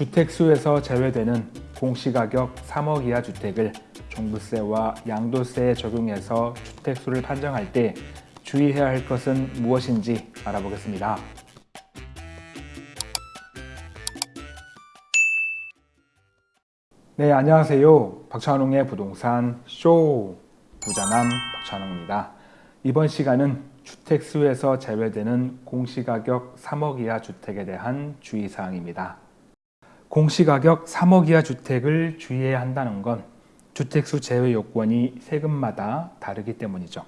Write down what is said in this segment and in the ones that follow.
주택수에서 제외되는 공시가격 3억 이하 주택을 종부세와 양도세에 적용해서 주택수를 판정할 때 주의해야 할 것은 무엇인지 알아보겠습니다. 네, 안녕하세요. 박찬웅의 부동산 쇼 부자남 박찬웅입니다. 이번 시간은 주택수에서 제외되는 공시가격 3억 이하 주택에 대한 주의사항입니다. 공시가격 3억 이하 주택을 주의해야 한다는 건 주택수 제외 요건이 세금마다 다르기 때문이죠.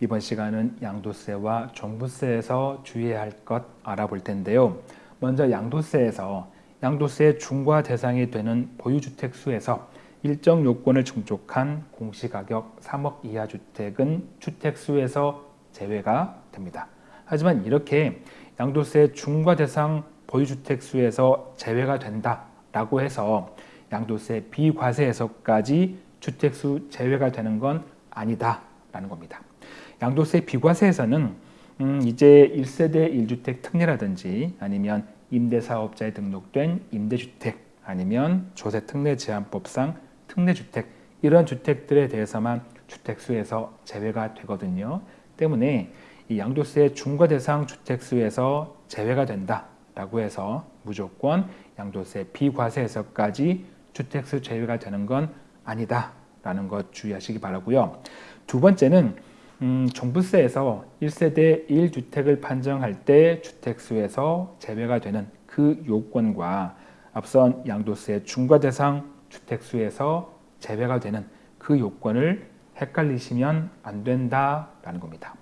이번 시간은 양도세와 종부세에서 주의해야 할 것 알아볼 텐데요. 먼저 양도세에서 양도세 중과 대상이 되는 보유주택 수에서 일정 요건을 충족한 공시가격 3억 이하 주택은 주택 수에서 제외가 됩니다. 하지만 이렇게 양도세 중과 대상 보유주택 수에서 제외가 된다라고 해서 양도세 비과세에서까지 주택수 제외가 되는 건 아니다라는 겁니다. 양도세 비과세에서는 음 이제 1세대 1주택 특례라든지 아니면 임대사업자에 등록된 임대주택 아니면 조세특례제한법상 특례주택 이런 주택들에 대해서만 주택수에서 제외가 되거든요. 때문에 이 양도세 중과 대상 주택수에서 제외가 된다 라고 해서 무조건 양도세 비과세에서까지 주택수 제외가 되는 건 아니다 라는 것 주의하시기 바라고요. 두 번째는 음, 종부세에서 1세대 1주택을 판정할 때 주택수에서 제외가 되는 그 요건과 앞선 양도세 중과 대상 주택수에서 제외가 되는 그 요건을 헷갈리시면 안 된다라는 겁니다.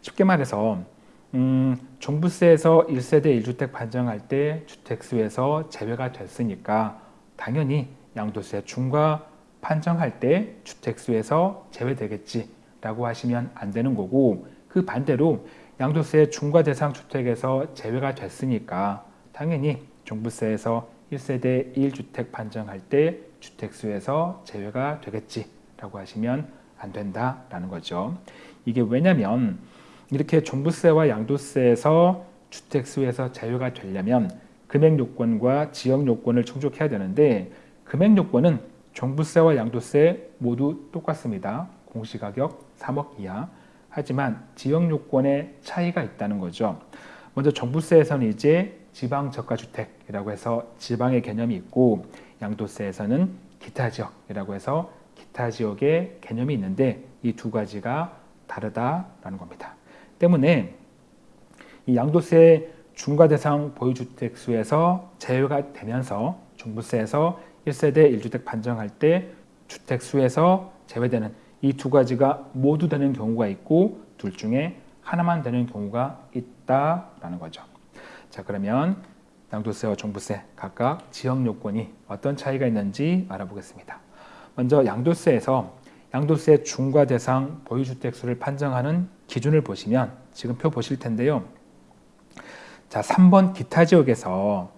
쉽게 말해서 음, 종부세에서 1세대 1주택 판정할 때 주택수에서 제외가 됐으니까 당연히 양도세 중과 판정할 때 주택수에서 제외되겠지 라고 하시면 안 되는 거고 그 반대로 양도세 중과 대상 주택에서 제외가 됐으니까 당연히 종부세에서 1세대 1주택 판정할 때 주택수에서 제외가 되겠지 라고 하시면 안 된다라는 거죠. 이게 왜냐면 이렇게 종부세와 양도세에서 주택수에서 제외가 되려면 금액 요건과 지역 요건을 충족해야 되는데 금액 요건은 종부세와 양도세 모두 똑같습니다. 공시가격 3억 이하. 하지만 지역 요건에 차이가 있다는 거죠. 먼저 종부세에서는 이제 지방 저가주택이라고 해서 지방의 개념이 있고 양도세에서는 기타 지역이라고 해서 기타 지역의 개념이 있는데 이 두 가지가 다르다라는 겁니다. 때문에 이 양도세 중과 대상 보유주택 수에서 제외가 되면서 종부세에서 1세대 1주택 판정할 때 주택 수에서 제외되는 이 두 가지가 모두 되는 경우가 있고 둘 중에 하나만 되는 경우가 있다라는 거죠. 자 그러면 양도세와 종부세 각각 지역 요건이 어떤 차이가 있는지 알아보겠습니다. 먼저 양도세에서 양도세 중과 대상 보유주택 수를 판정하는 기준을 보시면 지금 표 보실 텐데요. 자 3번 기타 지역에서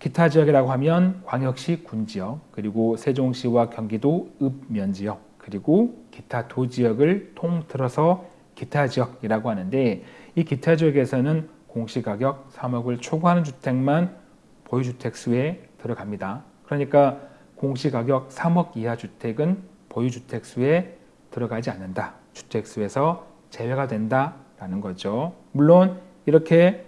기타 지역이라고 하면 광역시 군지역 그리고 세종시와 경기도 읍면 지역 그리고 기타 도 지역을 통틀어서 기타 지역이라고 하는데 이 기타 지역에서는 공시가격 3억을 초과하는 주택만 보유주택 수에 들어갑니다. 그러니까 공시가격 3억 이하 주택은 보유주택 수에 들어가지 않는다. 주택 수에서 제외가 된다라는 거죠. 물론 이렇게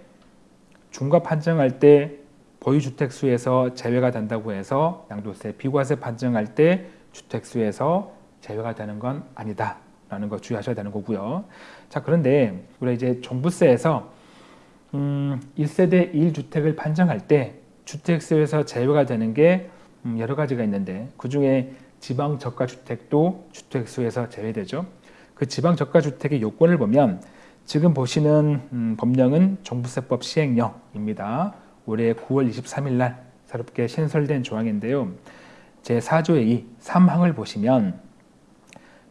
중과 판정할 때 보유주택 수에서 제외가 된다고 해서 양도세 비과세 판정할 때 주택 수에서 제외가 되는 건 아니다. 라는 거 주의하셔야 되는 거고요. 자, 그런데 우리 이제 종부세에서 음, 1세대 1주택을 판정할 때 주택수에서 제외가 되는 게 음, 여러 가지가 있는데 그 중에 지방 저가주택도 주택수에서 제외되죠. 그 지방 저가주택의 요건을 보면 지금 보시는 음, 법령은 종부세법 시행령입니다. 올해 9월 23일 날 새롭게 신설된 조항인데요. 제4조의 2, 3항을 보시면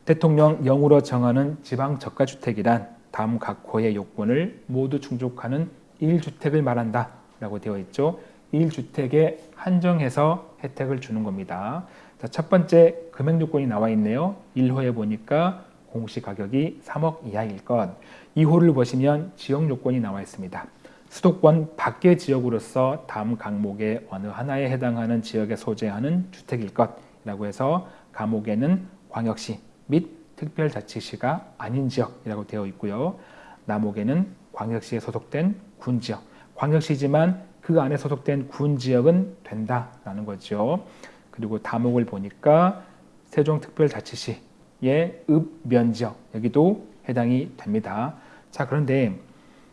대통령 영으로 정하는 지방 저가주택이란 다음 각 호의 요건을 모두 충족하는 1주택을 말한다 라고 되어 있죠. 1주택에 한정해서 혜택을 주는 겁니다. 자, 첫 번째 금액 요건이 나와 있네요. 1호에 보니까 공시가격이 3억 이하일 것. 2호를 보시면 지역 요건이 나와 있습니다. 수도권 밖의 지역으로서 다음 강목의 어느 하나에 해당하는 지역에 소재하는 주택일 것이라고 해서 감옥에는 광역시 및 특별자치시가 아닌 지역이라고 되어 있고요. 남옥에는 광역시에 소속된 군지역, 광역시지만 그 안에 소속된 군 지역은 된다라는 거죠. 그리고 다목을 보니까 세종특별자치시의 읍면 지역 여기도 해당이 됩니다. 자 그런데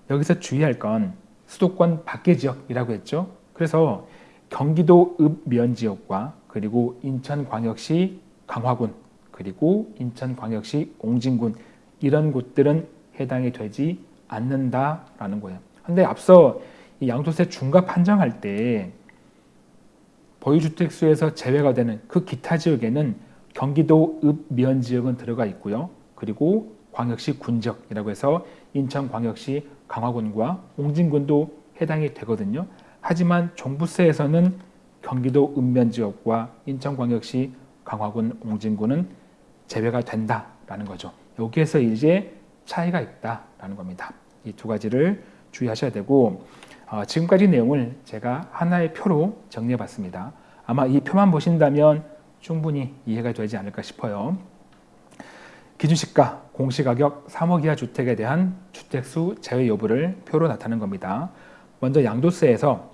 여기서 주의할 건 수도권 밖의 지역이라고 했죠. 그래서 경기도 읍면 지역과 그리고 인천광역시 강화군 그리고 인천광역시 옹진군 이런 곳들은 해당이 되지 않는다라는 거예요. 근데 앞서 이 양도세 중과 판정할 때 보유주택수에서 제외가 되는 그 기타 지역에는 경기도 읍면 지역은 들어가 있고요. 그리고 광역시 군지역이라고 해서 인천광역시 강화군과 옹진군도 해당이 되거든요. 하지만 종부세에서는 경기도 읍면 지역과 인천광역시 강화군 옹진군은 제외가 된다라는 거죠. 여기에서 이제 차이가 있다라는 겁니다. 이 두 가지를 주의하셔야 되고 어, 지금까지 내용을 제가 하나의 표로 정리해 봤습니다. 아마 이 표만 보신다면 충분히 이해가 되지 않을까 싶어요. 기준시가 공시가격 3억 이하 주택에 대한 주택수 제외 여부를 표로 나타낸 겁니다. 먼저 양도세에서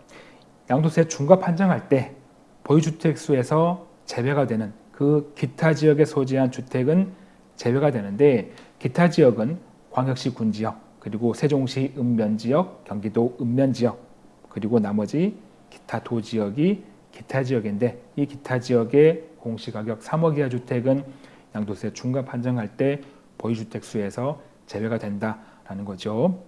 양도세 중과 판정할 때 보유주택수에서 제외가 되는 그 기타 지역에 소재한 주택은 제외가 되는데 기타 지역은 광역시 군지역 그리고 세종시 읍면지역, 경기도 읍면지역 그리고 나머지 기타 도지역이 기타 지역인데 이 기타 지역의 공시가격 3억 이하 주택은 양도세 중과 판정할 때 보유주택 수에서 제외가 된다라는 거죠.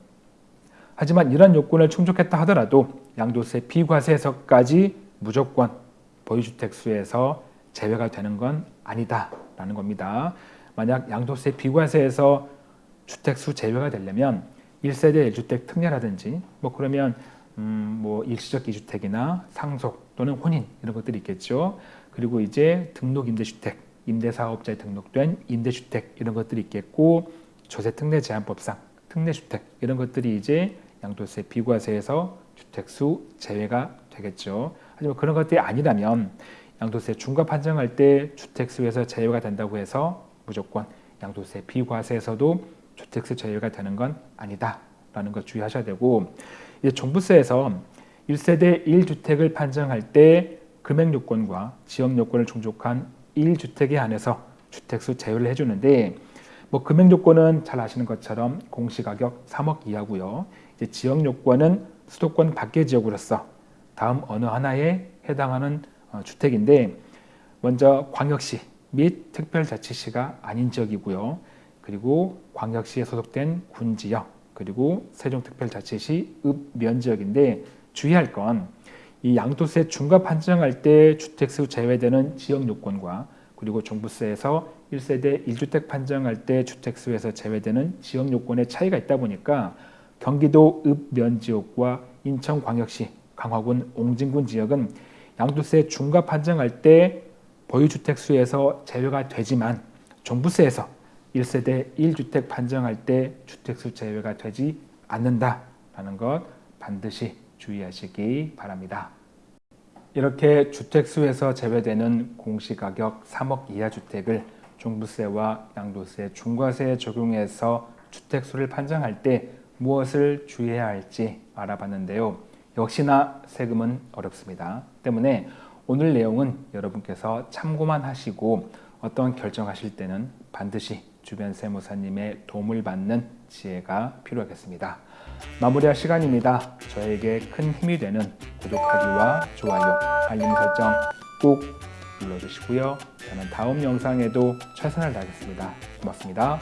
하지만 이런 요건을 충족했다 하더라도 양도세 비과세에서까지 무조건 보유주택 수에서 제외가 되는 건 아니다라는 겁니다. 만약 양도세 비과세에서 주택수 제외가 되려면 1세대 1주택 특례라든지 뭐 그러면 음 뭐 일시적 이주택이나 상속 또는 혼인 이런 것들이 있겠죠. 그리고 이제 등록 임대주택, 임대사업자에 등록된 임대주택 이런 것들이 있겠고 조세특례 제한법상 특례주택 이런 것들이 이제 양도세 비과세에서 주택수 제외가 되겠죠. 하지만 그런 것들이 아니라면 양도세 중과 판정할 때 주택수에서 제외가 된다고 해서 무조건 양도세 비과세에서도 주택세 제외가 되는 건 아니다라는 것 주의하셔야 되고 이제 종부세에서 1세대 1주택을 판정할 때 금액 요건과 지역 요건을 충족한 1주택에 한해서 주택수 제외를 해주는데 뭐 금액 요건은 잘 아시는 것처럼 공시가격 3억 이하고요. 이제 지역 요건은 수도권 밖의 지역으로서 다음 어느 하나에 해당하는 어, 주택인데 먼저 광역시 및 특별자치시가 아닌 지역이고요. 그리고 광역시에 소속된 군지역 그리고 세종특별자치시 읍면지역인데 주의할 건 이 양도세 중과 판정할 때 주택수 제외되는 지역 요건과 그리고 종부세에서 1세대 1주택 판정할 때 주택수에서 제외되는 지역 요건의 차이가 있다 보니까 경기도 읍면지역과 인천광역시 강화군 옹진군 지역은 양도세 중과 판정할 때 보유주택수에서 제외가 되지만 종부세에서 1세대 1주택 판정할 때 주택수 제외가 되지 않는다라는 것 반드시 주의하시기 바랍니다. 이렇게 주택수에서 제외되는 공시가격 3억 이하 주택을 종부세와 양도세, 중과세에 적용해서 주택수를 판정할 때 무엇을 주의해야 할지 알아봤는데요. 역시나 세금은 어렵습니다. 때문에 오늘 내용은 여러분께서 참고만 하시고 어떤 결정하실 때는 반드시 주변 세무사님의 도움을 받는 지혜가 필요하겠습니다. 마무리할 시간입니다. 저에게 큰 힘이 되는 구독하기와 좋아요, 알림 설정 꼭 눌러주시고요. 저는 다음 영상에도 최선을 다하겠습니다. 고맙습니다.